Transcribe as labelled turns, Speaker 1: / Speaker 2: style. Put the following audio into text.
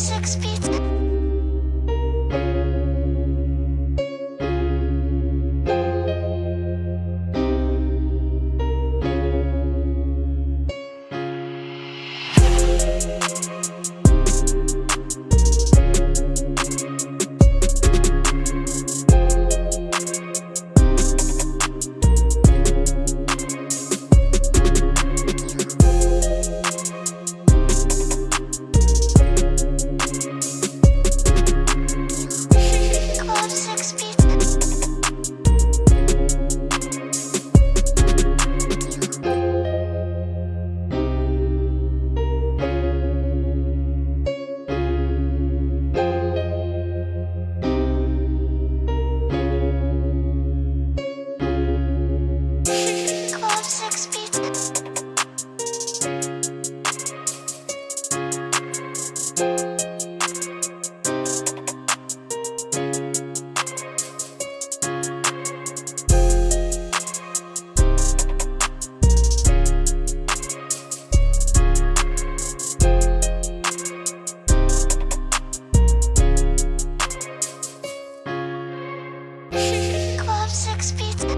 Speaker 1: six feet. six feet.